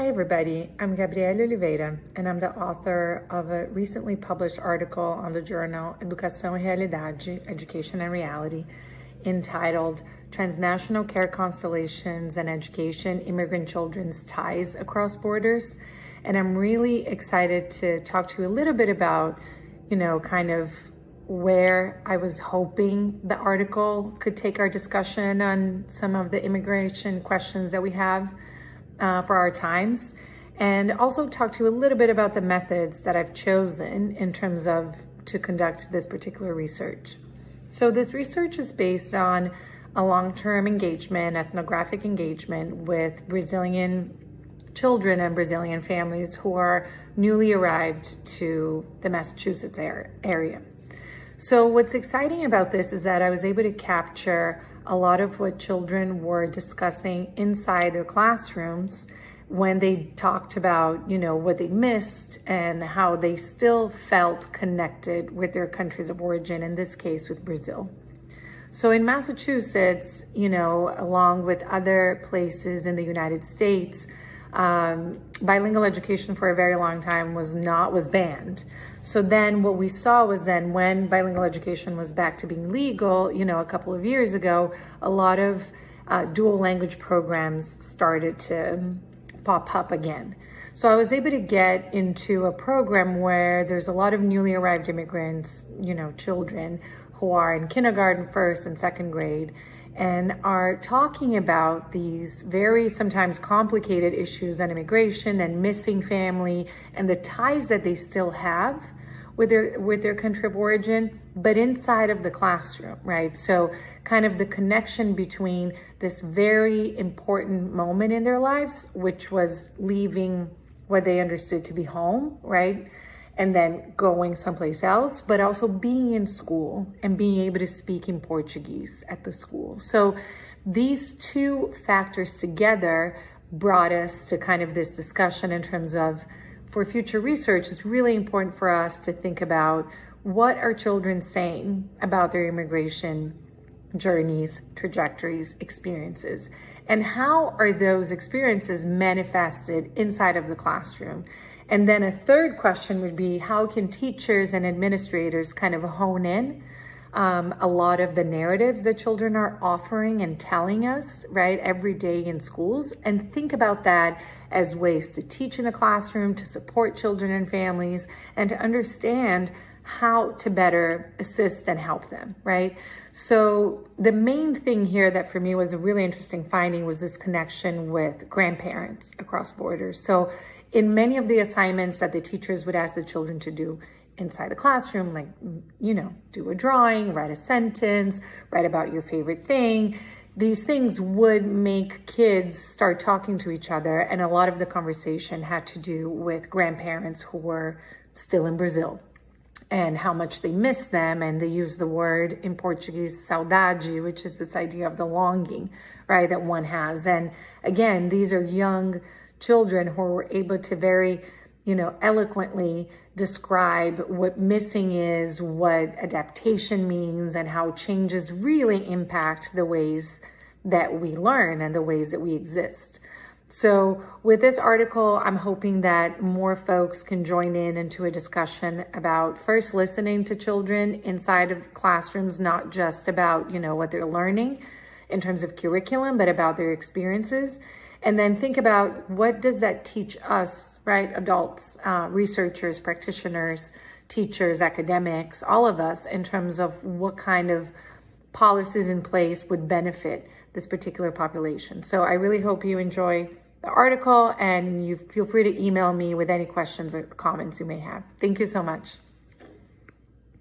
Hi everybody, I'm Gabriela Oliveira and I'm the author of a recently published article on the journal Educação e Realidade, Education and Reality, entitled Transnational Care Constellations and Education, Immigrant Children's Ties Across Borders. And I'm really excited to talk to you a little bit about, you know, kind of where I was hoping the article could take our discussion on some of the immigration questions that we have uh, for our times and also talk to you a little bit about the methods that I've chosen in terms of to conduct this particular research. So this research is based on a long-term engagement, ethnographic engagement with Brazilian children and Brazilian families who are newly arrived to the Massachusetts area. So what's exciting about this is that I was able to capture a lot of what children were discussing inside their classrooms when they talked about, you know, what they missed and how they still felt connected with their countries of origin, in this case with Brazil. So in Massachusetts, you know, along with other places in the United States, um, bilingual education for a very long time was not, was banned. So then what we saw was then when bilingual education was back to being legal, you know, a couple of years ago, a lot of uh, dual language programs started to pop up again. So I was able to get into a program where there's a lot of newly arrived immigrants, you know, children who are in kindergarten, first and second grade, and are talking about these very sometimes complicated issues on immigration and missing family and the ties that they still have with their with their country of origin but inside of the classroom right? So kind of the connection between this very important moment in their lives which was leaving what they understood to be home right and then going someplace else, but also being in school and being able to speak in Portuguese at the school. So these two factors together brought us to kind of this discussion in terms of for future research, it's really important for us to think about what are children saying about their immigration journeys, trajectories, experiences, and how are those experiences manifested inside of the classroom? And then a third question would be how can teachers and administrators kind of hone in um, a lot of the narratives that children are offering and telling us, right, every day in schools, and think about that as ways to teach in the classroom, to support children and families, and to understand how to better assist and help them, right? So the main thing here that for me was a really interesting finding was this connection with grandparents across borders. So in many of the assignments that the teachers would ask the children to do inside the classroom, like, you know, do a drawing, write a sentence, write about your favorite thing, these things would make kids start talking to each other. And a lot of the conversation had to do with grandparents who were still in Brazil and how much they miss them. And they use the word in Portuguese, saudade, which is this idea of the longing, right, that one has. And again, these are young children who were able to very, you know, eloquently describe what missing is, what adaptation means, and how changes really impact the ways that we learn and the ways that we exist. So with this article, I'm hoping that more folks can join in into a discussion about first listening to children inside of classrooms, not just about, you know, what they're learning in terms of curriculum, but about their experiences. And then think about what does that teach us, right? Adults, uh, researchers, practitioners, teachers, academics, all of us in terms of what kind of policies in place would benefit this particular population. So I really hope you enjoy the article and you feel free to email me with any questions or comments you may have. Thank you so much.